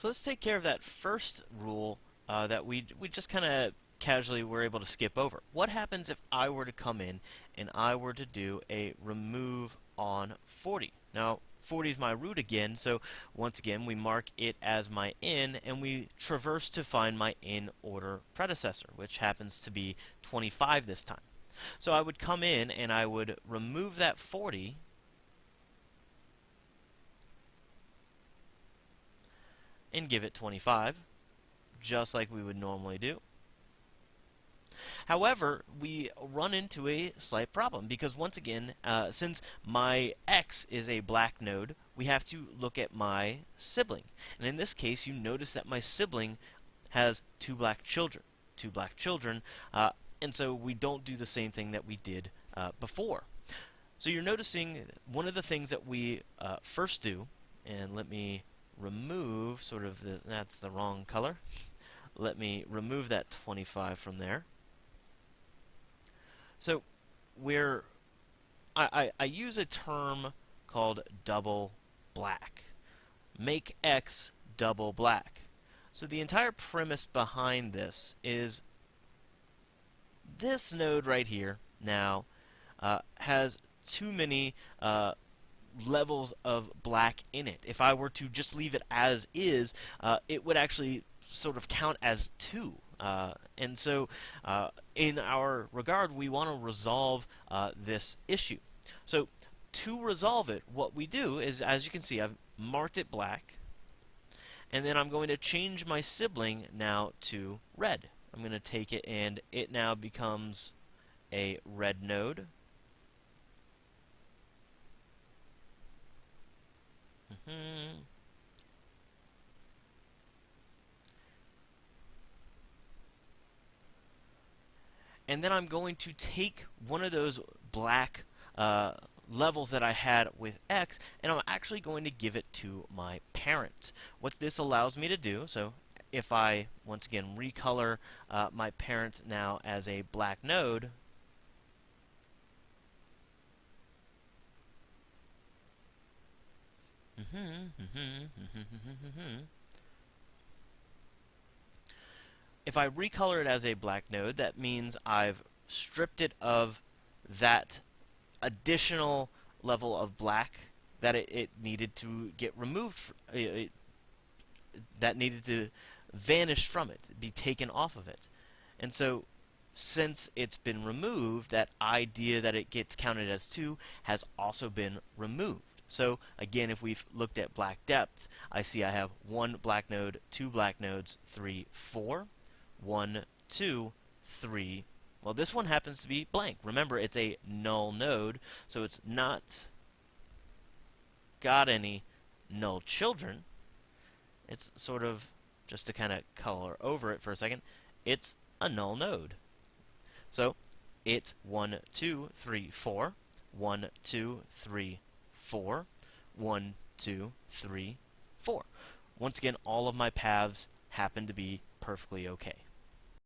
So let's take care of that first rule uh, that we, we just kind of casually were able to skip over. What happens if I were to come in and I were to do a remove on 40? Now, 40 is my root again, so once again we mark it as my in and we traverse to find my in order predecessor, which happens to be 25 this time. So I would come in and I would remove that 40 and give it 25, just like we would normally do. However, we run into a slight problem because once again, uh, since my x is a black node, we have to look at my sibling. And in this case, you notice that my sibling has two black children. Two black children, uh, and so we don't do the same thing that we did uh, before. So you're noticing one of the things that we uh, first do, and let me remove sort of the, that's the wrong color. Let me remove that 25 from there. So we're I, I, I use a term called double black. Make X double black. So the entire premise behind this is this node right here now uh, has too many uh, levels of black in it. If I were to just leave it as is, uh, it would actually sort of count as two. Uh, and so, uh, in our regard, we want to resolve uh, this issue. So, to resolve it, what we do is, as you can see, I've marked it black, and then I'm going to change my sibling now to red. I'm going to take it, and it now becomes a red node. Mm-hmm. And then I'm going to take one of those black uh, levels that I had with X, and I'm actually going to give it to my parent. What this allows me to do, so if I, once again, recolor uh, my parent now as a black node, mm-hmm, mm-hmm, mm-hmm, if I recolor it as a black node, that means I've stripped it of that additional level of black that it, it needed to get removed, it, that needed to vanish from it, be taken off of it. And so, since it's been removed, that idea that it gets counted as 2 has also been removed. So again, if we've looked at black depth, I see I have one black node, two black nodes, three, four one, two, three. Well, this one happens to be blank. Remember, it's a null node, so it's not got any null children. It's sort of, just to kind of color over it for a second, it's a null node. So, it's 1, 2, 3, 4, 1, 2, 3, 4, 1, 2, 3, 4. Once again, all of my paths happen to be perfectly okay.